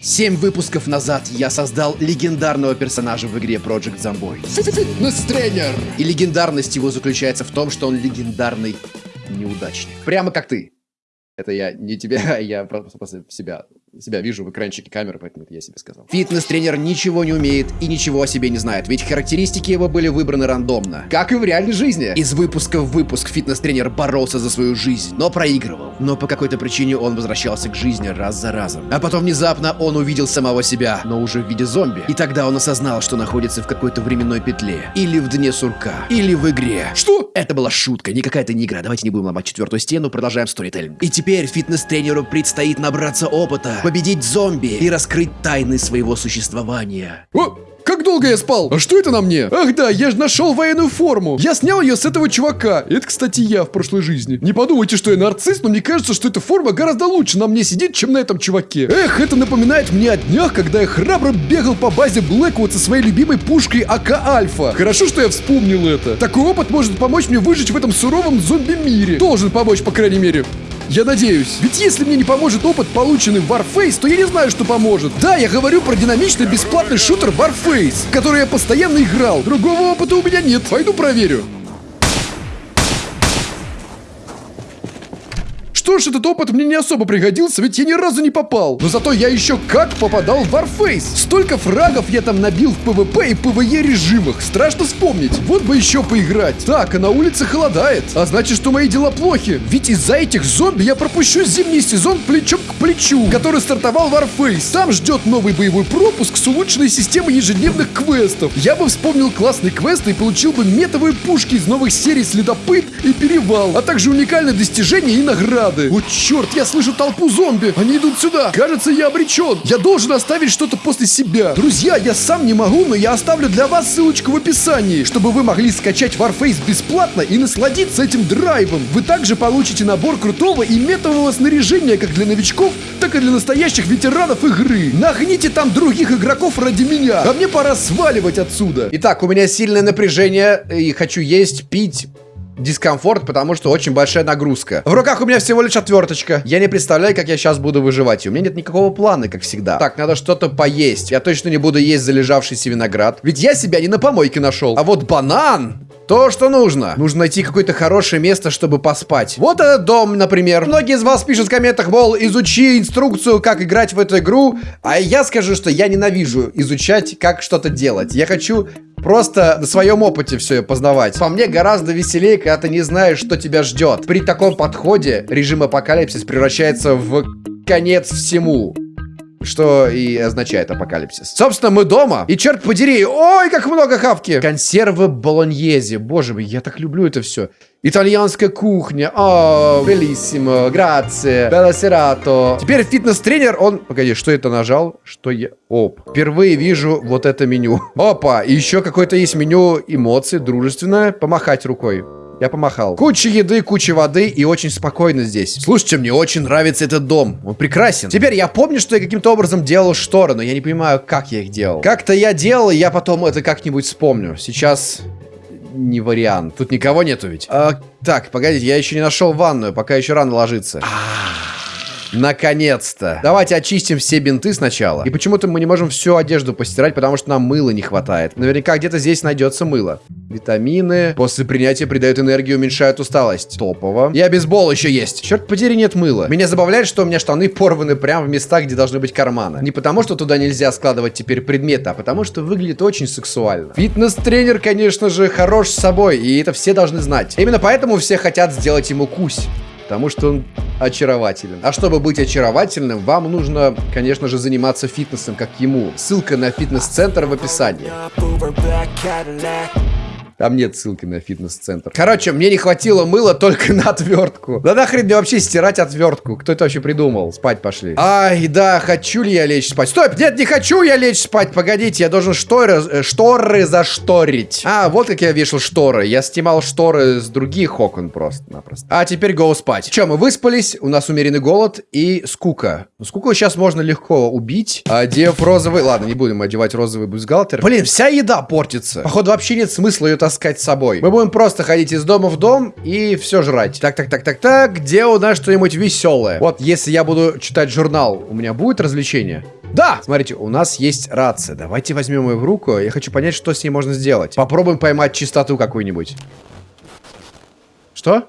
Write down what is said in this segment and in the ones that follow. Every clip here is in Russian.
Семь выпусков назад я создал легендарного персонажа в игре Project Zomboid. Фитнес-тренер! И легендарность его заключается в том, что он легендарный неудачник. Прямо как ты. Это я не тебя, я просто себя себя вижу в экранчике камеры, поэтому это я себе сказал. Фитнес-тренер ничего не умеет и ничего о себе не знает, ведь характеристики его были выбраны рандомно. Как и в реальной жизни. Из выпуска в выпуск фитнес-тренер боролся за свою жизнь, но проигрывал. Но по какой-то причине он возвращался к жизни раз за разом. А потом внезапно он увидел самого себя, но уже в виде зомби. И тогда он осознал, что находится в какой-то временной петле. Или в дне сурка. Или в игре. Что? Это была шутка, не какая-то не игра. Давайте не будем ломать четвертую стену, продолжаем сторителлинг. И теперь фитнес-тренеру предстоит набраться опыта, победить зомби и раскрыть тайны своего существования. О, как долго я спал? А что это на мне? Ах да, я же нашел военную форму. Я снял ее с этого чувака. Это, кстати, я в прошлой жизни. Не подумайте, что я нарцисс, но мне кажется, что эта форма гораздо лучше на мне сидит, чем на этом чуваке. Эх, это напоминает мне о днях, когда я храбро бегал по базе Блэквуд со своей любимой пушкой АК Альфа. Хорошо, что я вспомнил это. Такой опыт может помочь мне выжить в этом суровом зомби-мире. Должен помочь, по крайней мере. Я надеюсь. Ведь если мне не поможет опыт, полученный в Warface, то я не знаю, что поможет. Да, я говорю про динамичный бесплатный шутер Warface, который я постоянно играл. Другого опыта у меня нет. Пойду проверю. Что ж, этот опыт мне не особо пригодился, ведь я ни разу не попал. Но зато я еще как попадал в Warface. Столько фрагов я там набил в PvP и PvE режимах. Страшно вспомнить. Вот бы еще поиграть. Так, а на улице холодает. А значит, что мои дела плохи. Ведь из-за этих зомби я пропущу зимний сезон плечом к плечу, который стартовал Warface. Там ждет новый боевой пропуск с улучшенной системой ежедневных квестов. Я бы вспомнил классный квест и получил бы метовые пушки из новых серий Следопыт и Перевал, а также уникальные достижения и награды надо. О, черт, я слышу толпу зомби. Они идут сюда. Кажется, я обречен. Я должен оставить что-то после себя. Друзья, я сам не могу, но я оставлю для вас ссылочку в описании, чтобы вы могли скачать Warface бесплатно и насладиться этим драйвом. Вы также получите набор крутого и метового снаряжения как для новичков, так и для настоящих ветеранов игры. Нагните там других игроков ради меня. А мне пора сваливать отсюда. Итак, у меня сильное напряжение и хочу есть, пить, дискомфорт, потому что очень большая нагрузка. В руках у меня всего лишь отверточка. Я не представляю, как я сейчас буду выживать. У меня нет никакого плана, как всегда. Так, надо что-то поесть. Я точно не буду есть залежавшийся виноград. Ведь я себя не на помойке нашел. А вот банан... То, что нужно. Нужно найти какое-то хорошее место, чтобы поспать. Вот этот дом, например. Многие из вас пишут в комментах, мол, изучи инструкцию, как играть в эту игру. А я скажу, что я ненавижу изучать, как что-то делать. Я хочу просто на своем опыте все познавать. По мне гораздо веселее, когда ты не знаешь, что тебя ждет. При таком подходе режим апокалипсис превращается в конец всему что и означает апокалипсис. Собственно, мы дома, и черт подери, ой, как много хавки! Консервы болоньези, боже мой, я так люблю это все. Итальянская кухня, о, белиссимо, грация, белла серато. Теперь фитнес-тренер, он... Погоди, что это нажал? Что я... Оп. Впервые вижу вот это меню. Опа, еще какое-то есть меню эмоций, дружественное. Помахать рукой. Я помахал. Куча еды, куча воды и очень спокойно здесь. Слушайте, мне очень нравится этот дом. Он прекрасен. Теперь я помню, что я каким-то образом делал шторы, но я не понимаю, как я их делал. Как-то я делал, и я потом это как-нибудь вспомню. Сейчас не вариант. Тут никого нету ведь. А, так, погодите, я еще не нашел ванную, пока еще рано ложиться. А Наконец-то. Давайте очистим все бинты сначала. И почему-то мы не можем всю одежду постирать, потому что нам мыла не хватает. Наверняка где-то здесь найдется мыло. Витамины. После принятия придают энергию, уменьшают усталость. Топово. И обезбол еще есть. Черт подери, нет мыла. Меня забавляет, что у меня штаны порваны прямо в местах, где должны быть карманы. Не потому, что туда нельзя складывать теперь предметы, а потому, что выглядит очень сексуально. Фитнес-тренер, конечно же, хорош с собой, и это все должны знать. Именно поэтому все хотят сделать ему кусь. Потому что он очарователен. А чтобы быть очаровательным, вам нужно, конечно же, заниматься фитнесом, как ему. Ссылка на фитнес-центр в описании. Там нет ссылки на фитнес-центр. Короче, мне не хватило мыла только на отвертку. Да нахрен мне вообще стирать отвертку? Кто это вообще придумал? Спать пошли. Ай, да, хочу ли я лечь спать? Стой, нет, не хочу я лечь спать. Погодите, я должен шторы, э, шторы зашторить. А, вот как я вешал шторы. Я снимал шторы с других окон просто-напросто. А теперь go спать. Че, мы выспались, у нас умеренный голод и скука. Скуку сейчас можно легко убить, одев розовый... Ладно, не будем одевать розовый бюстгальтер. Блин, вся еда портится. Походу, вообще нет смысла ее таскать таскать с собой. Мы будем просто ходить из дома в дом и все жрать. Так, так, так, так, так. Где у нас что-нибудь веселое? Вот, если я буду читать журнал, у меня будет развлечение? Да! Смотрите, у нас есть рация. Давайте возьмем ее в руку. Я хочу понять, что с ней можно сделать. Попробуем поймать чистоту какую-нибудь. Что?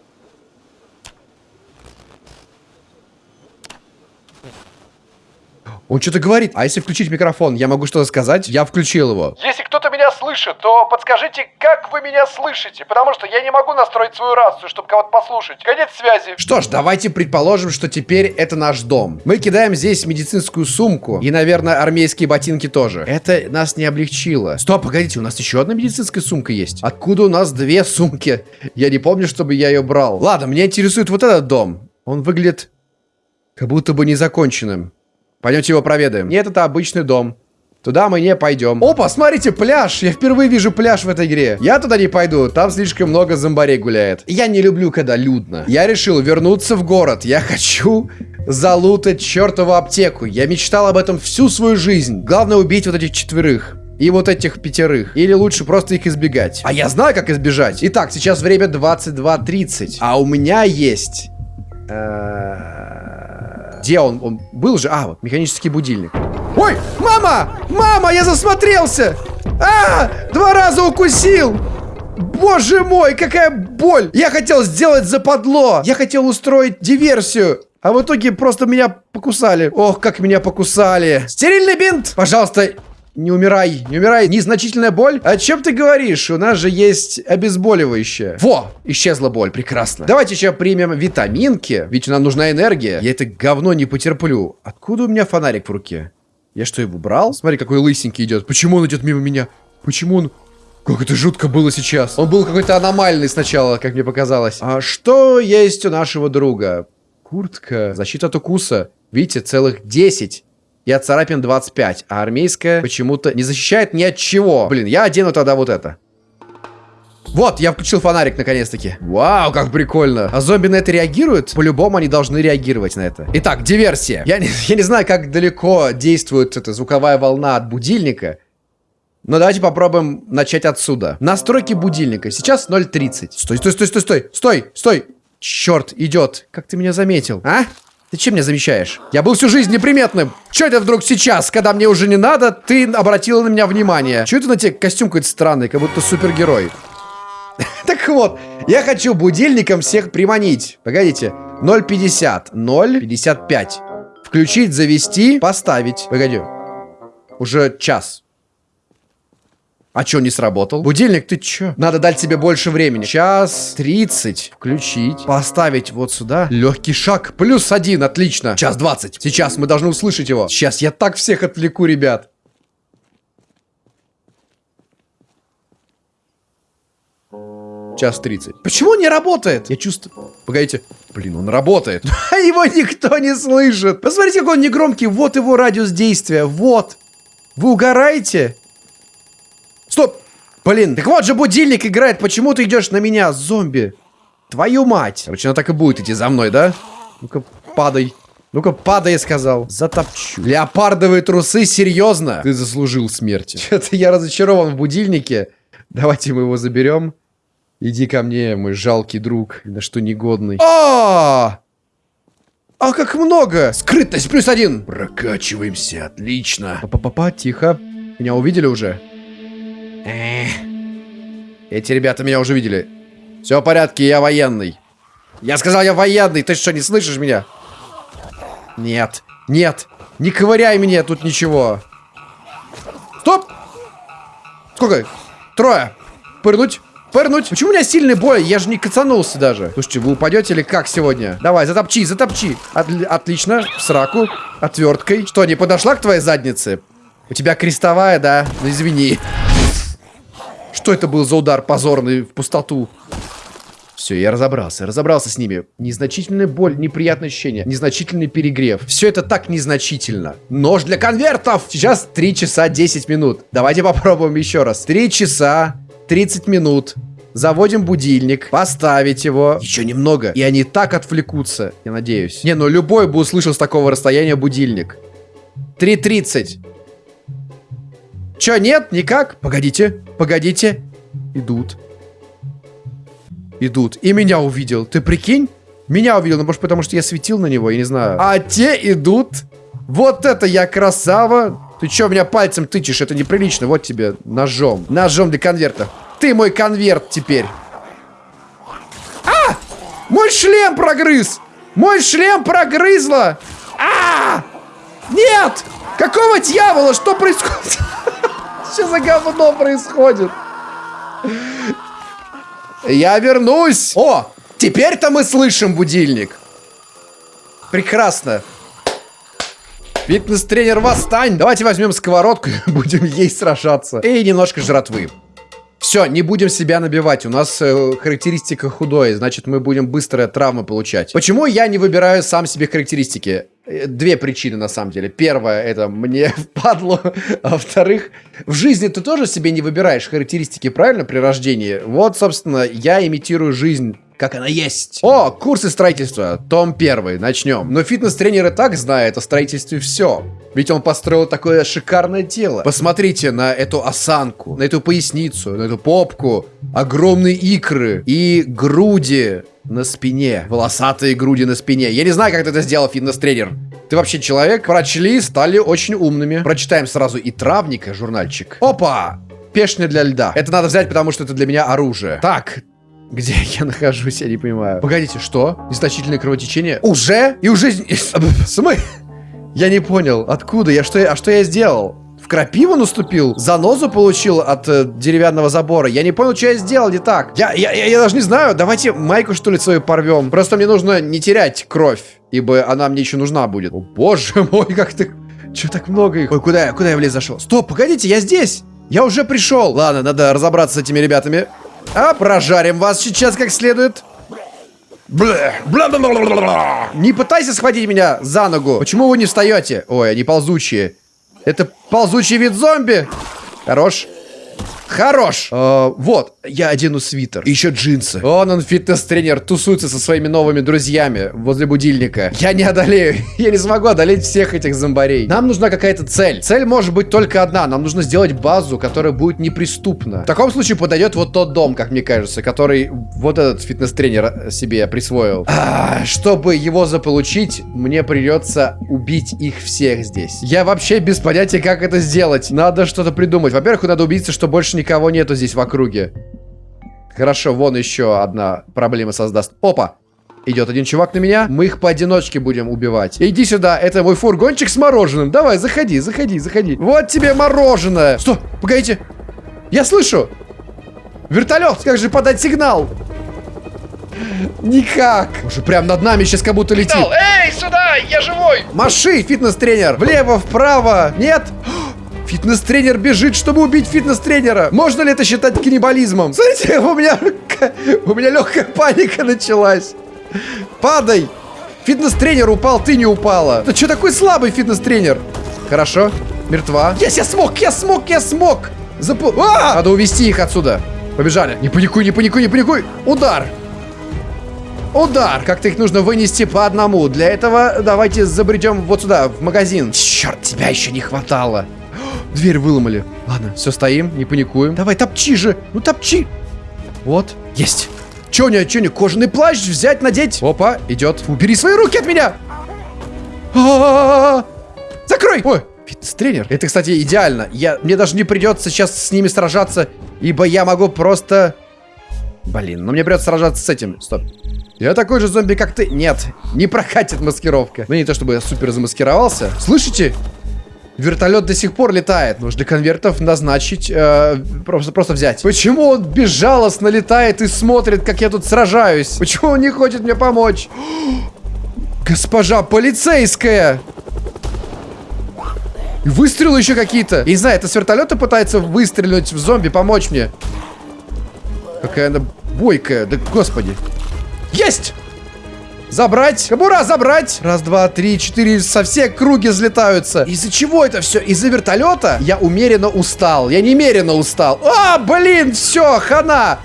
Он что-то говорит. А если включить микрофон, я могу что-то сказать? Я включил его. Если кто-то меня слышит, то подскажите, как вы меня слышите, потому что я не могу настроить свою рацию, чтобы кого-то послушать. Конец связи. Что ж, давайте предположим, что теперь это наш дом. Мы кидаем здесь медицинскую сумку и, наверное, армейские ботинки тоже. Это нас не облегчило. Стоп, погодите, у нас еще одна медицинская сумка есть. Откуда у нас две сумки? Я не помню, чтобы я ее брал. Ладно, меня интересует вот этот дом. Он выглядит как будто бы незаконченным. Пойдемте его проведаем. Нет, это обычный дом. Туда мы не пойдем. Опа, смотрите, пляж. Я впервые вижу пляж в этой игре. Я туда не пойду. Там слишком много зомбарей гуляет. Я не люблю, когда людно. Я решил вернуться в город. Я хочу залутать чертову аптеку. Я мечтал об этом всю свою жизнь. Главное убить вот этих четверых. И вот этих пятерых. Или лучше просто их избегать. А я знаю, как избежать. Итак, сейчас время 22.30. А у меня есть... Где он? Он был же? А, вот, механический будильник. Ой, мама! Мама, я засмотрелся! А, два раза укусил! Боже мой, какая боль! Я хотел сделать западло! Я хотел устроить диверсию! А в итоге просто меня покусали. Ох, как меня покусали. Стерильный бинт! Пожалуйста, не умирай, не умирай. Незначительная боль? О чем ты говоришь? У нас же есть обезболивающее. Во, исчезла боль, прекрасно. Давайте еще примем витаминки, ведь нам нужна энергия. Я это говно не потерплю. Откуда у меня фонарик в руке? Я что, его брал? Смотри, какой лысенький идет. Почему он идет мимо меня? Почему он... Как это жутко было сейчас. Он был какой-то аномальный сначала, как мне показалось. А что есть у нашего друга? Куртка. Защита от укуса. Видите, целых 10 от царапин 25, а армейская почему-то не защищает ни от чего. Блин, я одену тогда вот это. Вот, я включил фонарик наконец-таки. Вау, как прикольно. А зомби на это реагируют? По-любому они должны реагировать на это. Итак, диверсия. Я не, я не знаю, как далеко действует эта звуковая волна от будильника. Но давайте попробуем начать отсюда. Настройки будильника. Сейчас 0.30. Стой, стой, стой, стой, стой. Стой, стой. Черт, идет. Как ты меня заметил? А? Ты чем меня замечаешь? Я был всю жизнь неприметным. Че это вдруг сейчас, когда мне уже не надо, ты обратила на меня внимание? Че это на тебе костюм какой-то странный, как будто супергерой? Так вот, я хочу будильником всех приманить. Погодите. 0.50. 0.55. Включить, завести, поставить. Погоди. Уже час. А чё, не сработал? Будильник, ты чё? Надо дать тебе больше времени. Час 30. Включить. Поставить вот сюда. Легкий шаг. Плюс один. Отлично. Час 20. Сейчас мы должны услышать его. Сейчас я так всех отвлеку, ребят. Час 30. Почему он не работает? Я чувствую... Погодите. Блин, он работает. А его никто не слышит. Посмотрите, какой он негромкий. Вот его радиус действия. Вот. Вы угораете? Стоп! Блин, так вот же будильник играет. Почему ты идешь на меня, зомби? Твою мать. Короче, она так и будет идти за мной, да? Ну-ка, падай. Ну-ка, падай, я сказал. Затопчу. Леопардовые трусы, серьезно? Ты заслужил смерти. Что-то я разочарован в будильнике. Давайте мы его заберем. Иди ко мне, мой жалкий друг, на что негодный. А! А как много! Скрытность плюс один! Прокачиваемся, отлично. Па-па-па, тихо. Меня увидели уже? Эти ребята меня уже видели. Все в порядке, я военный. Я сказал, я военный. Ты что, не слышишь меня? Нет, нет. Не ковыряй мне тут ничего. Стоп! Сколько? Трое. Пырнуть. Пырнуть. Почему у меня сильный бой? Я же не кацанулся даже. Слушайте, вы упадете или как сегодня? Давай, затопчи, затопчи. От отлично. В сраку. Отверткой. Что, не подошла к твоей заднице? У тебя крестовая, да? Ну, извини. Что это был за удар позорный в пустоту? Все, я разобрался, разобрался с ними. Незначительная боль, неприятное ощущение, незначительный перегрев. Все это так незначительно. Нож для конвертов! Сейчас 3 часа 10 минут. Давайте попробуем еще раз. 3 часа 30 минут. Заводим будильник, поставить его. Еще немного. И они так отвлекутся, я надеюсь. Не, ну любой бы услышал с такого расстояния будильник. 3.30. Чё, нет? Никак? Погодите, погодите. Идут, идут. И меня увидел. Ты прикинь? Меня увидел, ну, может, потому что я светил на него, я не знаю. А те идут. Вот это я красава. Ты чё меня пальцем тычешь? Это неприлично. Вот тебе ножом. Ножом для конверта. Ты мой конверт теперь. А! Мой шлем прогрыз! Мой шлем прогрызла! А! Нет! Какого дьявола? Что происходит? Что за говно происходит? Я вернусь! О! Теперь-то мы слышим будильник. Прекрасно. Фитнес-тренер, восстань! Давайте возьмем сковородку и будем ей сражаться. И немножко жратвы. Все, не будем себя набивать. У нас э, характеристика худой, значит, мы будем быстрые травмы получать. Почему я не выбираю сам себе характеристики? Э, две причины, на самом деле. Первая, это мне впадло. А во-вторых, в жизни ты тоже себе не выбираешь характеристики, правильно, при рождении? Вот, собственно, я имитирую жизнь как она есть. О, курсы строительства. Том первый. Начнем. Но фитнес-тренер и так знает о строительстве все. Ведь он построил такое шикарное тело. Посмотрите на эту осанку, на эту поясницу, на эту попку. Огромные икры и груди на спине. Волосатые груди на спине. Я не знаю, как ты это сделал, фитнес-тренер. Ты вообще человек? Прочли, стали очень умными. Прочитаем сразу и травника журнальчик. Опа! Пешня для льда. Это надо взять, потому что это для меня оружие. Так, где я нахожусь, я не понимаю. Погодите, что? Незначительное кровотечение? Уже? И уже... Смы? Я не понял, откуда? Я что, а что я сделал? В крапиву наступил? Занозу получил от э, деревянного забора? Я не понял, что я сделал не так. Я, я, я, я даже не знаю. Давайте майку, что ли, свою порвем. Просто мне нужно не терять кровь, ибо она мне еще нужна будет. О, боже мой, как ты... Че так много их? Ой, куда я, куда я в лес зашел? Стоп, погодите, я здесь. Я уже пришел. Ладно, надо разобраться с этими ребятами. А прожарим вас сейчас как следует. Не пытайся схватить меня за ногу. Почему вы не встаете? Ой, они ползучие. Это ползучий вид зомби. Хорош. Хорош. Э, вот, я одену свитер. Еще джинсы. Он, он фитнес-тренер, тусуется со своими новыми друзьями возле будильника. Я не одолею. Я не смогу одолеть всех этих зомбарей. Нам нужна какая-то цель. Цель может быть только одна. Нам нужно сделать базу, которая будет неприступна. В таком случае подойдет вот тот дом, как мне кажется, который вот этот фитнес-тренер себе присвоил. А, чтобы его заполучить, мне придется убить их всех здесь. Я вообще без понятия, как это сделать. Надо что-то придумать. Во-первых, надо убедиться, что больше никого нету здесь в округе. Хорошо, вон еще одна проблема создаст. Опа! Идет один чувак на меня. Мы их поодиночке будем убивать. Иди сюда, это мой фургончик с мороженым. Давай, заходи, заходи, заходи. Вот тебе мороженое. Что? Погодите. Я слышу. Вертолет, как же подать сигнал? Никак. Уже прям над нами сейчас как будто летит. Эй, сюда, я живой! Маши, фитнес-тренер. Влево, вправо. Нет? Фитнес-тренер бежит, чтобы убить фитнес-тренера. Можно ли это считать каннибализмом? Смотрите, у меня, у меня легкая паника началась. Падай. Фитнес-тренер упал, ты не упала. Ты что такой слабый фитнес-тренер? Хорошо, мертва. Есть, я смог, я смог, я смог. Запу... А! Надо увести их отсюда. Побежали. Не паникуй, не паникуй, не паникуй. Удар. Удар! Как-то их нужно вынести по одному. Для этого давайте забредем вот сюда, в магазин. Черт, тебя еще не хватало. Дверь выломали. Ладно, все, стоим, не паникуем. Давай, топчи же. Ну, топчи. Вот, есть. Че не, че не, кожаный плащ взять, надеть. Опа, идет. Убери свои руки от меня. А -а -а Закрой. Ой, фитнес-тренер. Это, кстати, идеально. Я, мне даже не придется сейчас с ними сражаться, ибо я могу просто... Блин, ну мне придется сражаться с этим. Стоп. Я такой же зомби, как ты. Нет, не прокатит маскировка. Ну не то, чтобы я супер замаскировался. Слышите? Вертолет до сих пор летает. Нужно конвертов назначить, э, просто, просто взять. Почему он безжалостно летает и смотрит, как я тут сражаюсь? Почему он не хочет мне помочь? Госпожа полицейская! И выстрелы еще какие-то. Не знаю, это с вертолета пытается выстрелить в зомби, помочь мне. Какая она бойкая, да господи. Есть! Забрать. Кабура, забрать. Раз, два, три, четыре. Со все круги взлетаются. Из-за чего это все? Из-за вертолета? Я умеренно устал. Я немеренно устал. А, блин, все, хана.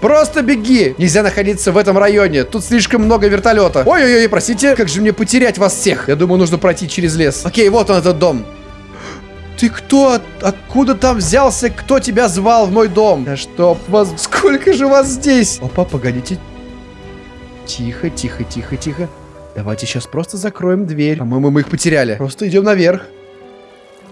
Просто беги. Нельзя находиться в этом районе. Тут слишком много вертолета. Ой-ой-ой, простите. Как же мне потерять вас всех? Я думаю, нужно пройти через лес. Окей, вот он, этот дом. Ты кто? От- Откуда там взялся? Кто тебя звал в мой дом? Да чтоб вас... Сколько же вас здесь? Опа, погодите. Тихо, тихо, тихо, тихо. Давайте сейчас просто закроем дверь. По-моему, мы их потеряли. Просто идем наверх.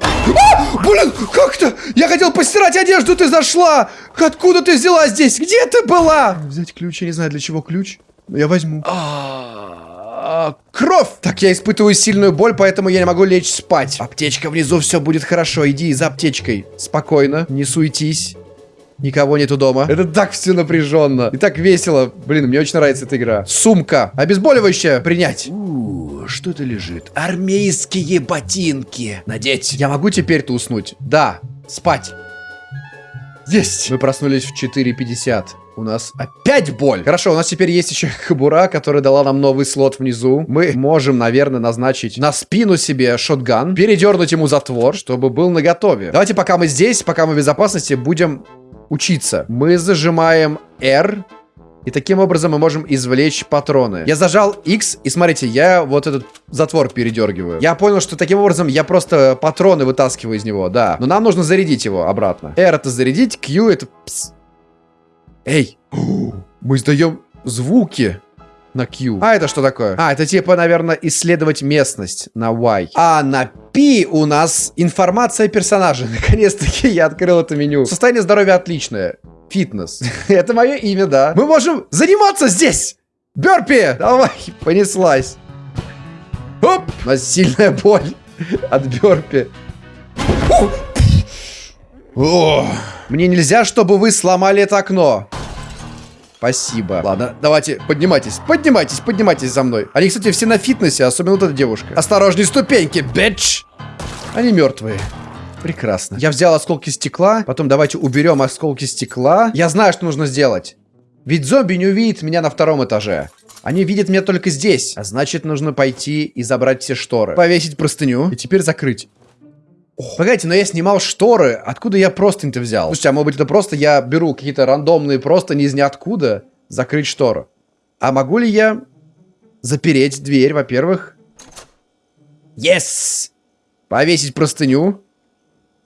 А! Блин, как то Я хотел постирать одежду, ты зашла! Откуда ты взяла здесь? Где ты была? Взять ключ, я не знаю, для чего ключ. Но я возьму. А, Кровь! Так, я испытываю сильную боль, поэтому я не могу лечь спать. Аптечка внизу, все будет хорошо. Иди за аптечкой. Спокойно, не суетись. Никого нету дома. Это так все напряженно. И так весело. Блин, мне очень нравится эта игра. Сумка. Обезболивающее принять. У, что это лежит? Армейские ботинки. Надеть. Я могу теперь-то уснуть? Да. Спать. Есть. Мы проснулись в 4.50. У нас опять боль. Хорошо, у нас теперь есть еще кобура, которая дала нам новый слот внизу. Мы можем, наверное, назначить на спину себе шотган, передернуть ему затвор, чтобы был наготове. Давайте, пока мы здесь, пока мы в безопасности, будем учиться. Мы зажимаем R, и таким образом мы можем извлечь патроны. Я зажал X, и смотрите, я вот этот затвор передергиваю. Я понял, что таким образом я просто патроны вытаскиваю из него, да. Но нам нужно зарядить его обратно. R это зарядить, Q это... Пс. Эй, мы издаем звуки на Q. А это что такое? А, это типа, наверное, исследовать местность на Y. А на P у нас информация о персонаже. Наконец-таки я открыл это меню. Состояние здоровья отличное. Фитнес. это мое имя, да. Мы можем заниматься здесь. Бёрпи! Давай, понеслась. Оп! У нас сильная боль от бёрпи. О, Мне нельзя, чтобы вы сломали это окно. Спасибо. Ладно, давайте, поднимайтесь, поднимайтесь, поднимайтесь за мной. Они, кстати, все на фитнесе, особенно вот эта девушка. Осторожней, ступеньки, бич! Они мертвые. Прекрасно. Я взял осколки стекла, потом давайте уберем осколки стекла. Я знаю, что нужно сделать. Ведь зомби не увидит меня на втором этаже. Они видят меня только здесь. А значит, нужно пойти и забрать все шторы. Повесить простыню и теперь закрыть. Погодите, но я снимал шторы. Откуда я простынь-то взял? Слушайте, а может быть это просто я беру какие-то рандомные простыни из ниоткуда, закрыть штору? А могу ли я запереть дверь, во-первых? Yes! Повесить простыню.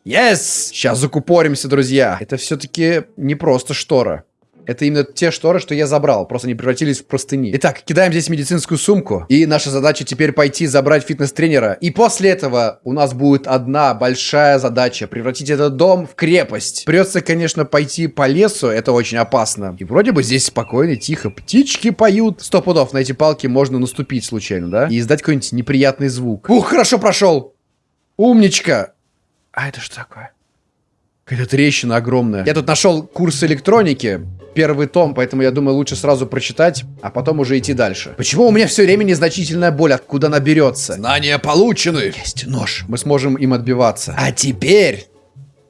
Yes! Сейчас закупоримся, друзья. Это все-таки не просто штора. Это именно те шторы, что я забрал. Просто они превратились в простыни. Итак, кидаем здесь медицинскую сумку. И наша задача теперь пойти забрать фитнес-тренера. И после этого у нас будет одна большая задача. Превратить этот дом в крепость. Придется, конечно, пойти по лесу. Это очень опасно. И вроде бы здесь спокойно, тихо. Птички поют. Сто пудов на эти палки можно наступить случайно, да? И издать какой-нибудь неприятный звук. Ух, хорошо прошел. Умничка. А это что такое? Какая-то трещина огромная. Я тут нашел курс электроники. Первый том, поэтому я думаю, лучше сразу прочитать, а потом уже идти дальше. Почему у меня все время незначительная боль? Откуда она берется? Знания получены. Есть нож. Мы сможем им отбиваться. А теперь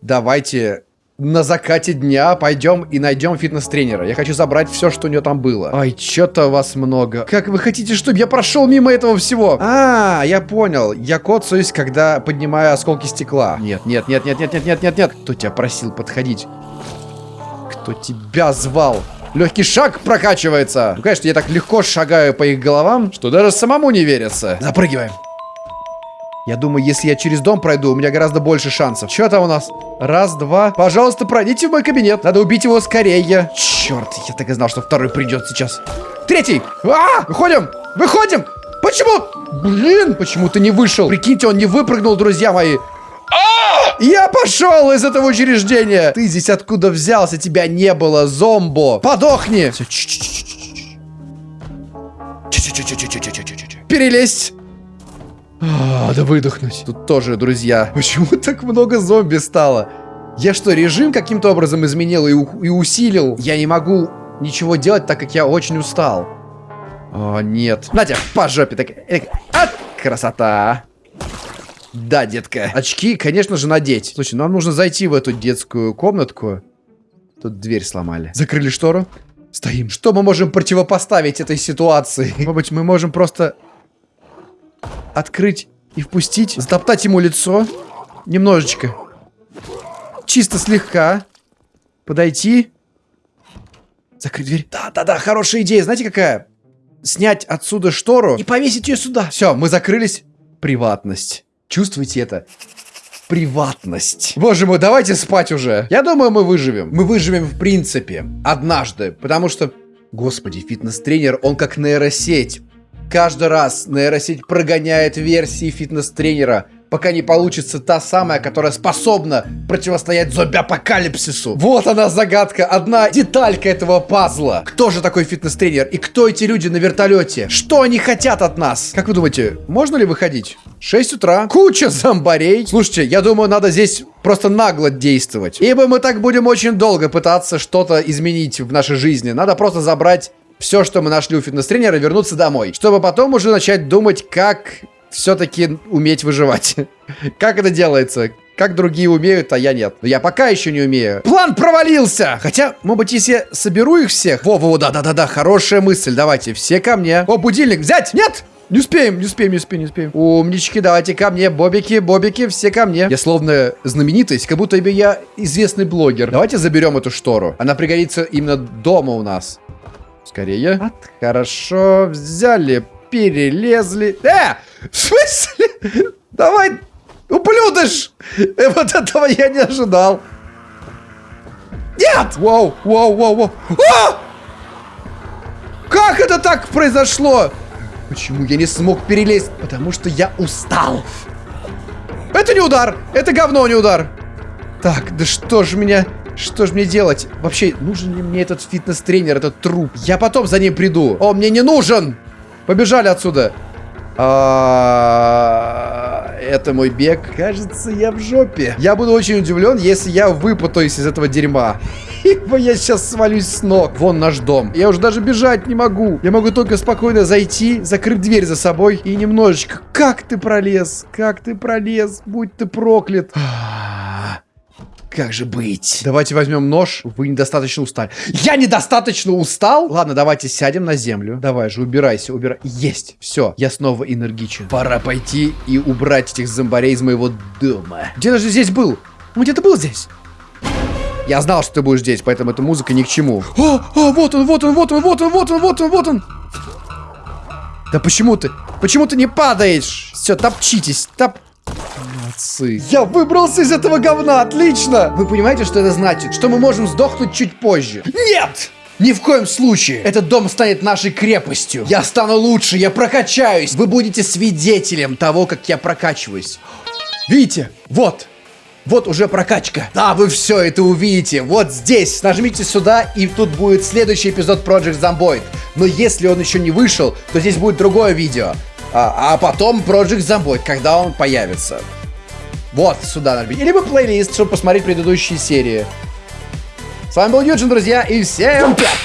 давайте на закате дня пойдем и найдем фитнес-тренера. Я хочу забрать все, что у него там было. Ай, что-то вас много. Как вы хотите, чтобы я прошел мимо этого всего? А, я понял. Я коцаюсь, когда поднимаю осколки стекла. Нет, нет, нет, нет, нет, нет, нет, нет, нет. Кто тебя просил подходить? Кто тебя звал? Легкий шаг прокачивается. Ну, конечно, я так легко шагаю по их головам, что даже самому не верится. Запрыгиваем. Я думаю, если я через дом пройду, у меня гораздо больше шансов. Что там у нас? Раз, два. Пожалуйста, пройдите в мой кабинет. Надо убить его скорее. Черт, я так и знал, что второй придет сейчас. Третий. А, выходим. Выходим. Почему? Блин, почему ты не вышел? Прикиньте, он не выпрыгнул, друзья мои. Я пошел из этого учреждения. Ты здесь откуда взялся? Тебя не было, зомбо. Подохни. Перелезть. А, Надо выдохнуть. Тут тоже, друзья. Почему так много зомби стало? Я что, режим каким-то образом изменил и, и усилил? Я не могу ничего делать, так как я очень устал. О, нет. Надя, по жопе. Так, эк, а, красота. Да, детка. Очки, конечно же, надеть. Слушай, нам нужно зайти в эту детскую комнатку. Тут дверь сломали. Закрыли штору. Стоим. Что мы можем противопоставить этой ситуации? Может быть, мы можем просто открыть и впустить, затоптать ему лицо. Немножечко. Чисто слегка. Подойти. Закрыть дверь. Да-да-да, хорошая идея. Знаете, какая? Снять отсюда штору и повесить ее сюда. Все, мы закрылись. Приватность. Чувствуете это? приватность. Боже мой, давайте спать уже. Я думаю, мы выживем. Мы выживем в принципе. Однажды. Потому что... Господи, фитнес-тренер, он как нейросеть. Каждый раз нейросеть прогоняет версии фитнес-тренера, пока не получится та самая, которая способна противостоять зомби-апокалипсису. Вот она загадка, одна деталька этого пазла. Кто же такой фитнес-тренер и кто эти люди на вертолете? Что они хотят от нас? Как вы думаете, можно ли выходить? 6 утра, куча зомбарей. Слушайте, я думаю, надо здесь просто нагло действовать. Ибо мы так будем очень долго пытаться что-то изменить в нашей жизни. Надо просто забрать все, что мы нашли у фитнес-тренера, вернуться домой. Чтобы потом уже начать думать, как все-таки уметь выживать. Как это делается? Как другие умеют, а я нет. Но я пока еще не умею. План провалился! Хотя, может быть, если я соберу их всех... Во-во, да-да-да-да, хорошая мысль. Давайте, все ко мне. О, будильник взять! Нет! Не успеем, не успеем, не успеем, не успеем. Умнички, давайте ко мне. Бобики, бобики, все ко мне. Я словно знаменитость, как будто бы я известный блогер. Давайте заберем эту штору. Она пригодится именно дома у нас. Скорее. От. Хорошо, взяли, перелезли. Э! В смысле? Давай, ублюдыш! Э, вот этого я не ожидал. Нет! Вау, вау, вау, вау. А! Как это так произошло? Почему я не смог перелезть? Потому что я устал. Это не удар! Это говно, не удар! Так, да что ж меня... Что ж мне делать? Вообще, нужен ли мне этот фитнес-тренер, этот труп? Я потом за ним приду. О, мне не нужен! Побежали отсюда. А, это мой бег. Кажется, я в жопе. Я буду очень удивлен, если я выпутаюсь из этого дерьма. Ибо я сейчас свалюсь с ног. Вон наш дом. Я уже даже бежать не могу. Я могу только спокойно зайти, закрыть дверь за собой и немножечко... Как ты пролез? Как ты пролез? Будь ты проклят. Как же быть? Давайте возьмем нож. Вы недостаточно устали. Я недостаточно устал? Ладно, давайте сядем на землю. Давай же, убирайся, убирай. Есть, все, я снова энергичен. Пора пойти и убрать этих зомбарей из моего дома. Где даже здесь был? Он где-то был здесь. Я знал, что ты будешь здесь, поэтому эта музыка ни к чему. О, о, вот он, вот он, вот он, вот он, вот он, вот он, вот он. Да почему ты? Почему ты не падаешь? Все, топчитесь, топ... Молодцы. Я выбрался из этого говна, отлично! Вы понимаете, что это значит? Что мы можем сдохнуть чуть позже. Нет! Ни в коем случае. Этот дом станет нашей крепостью. Я стану лучше, я прокачаюсь. Вы будете свидетелем того, как я прокачиваюсь. Видите? Вот. Вот уже прокачка. Да, вы все это увидите. Вот здесь. Нажмите сюда, и тут будет следующий эпизод Project Zomboid. Но если он еще не вышел, то здесь будет другое видео. А, а потом Project Zomboid, когда он появится. Вот, сюда нажмите. Либо плейлист, чтобы посмотреть предыдущие серии. С вами был Юджин, друзья, и всем пять!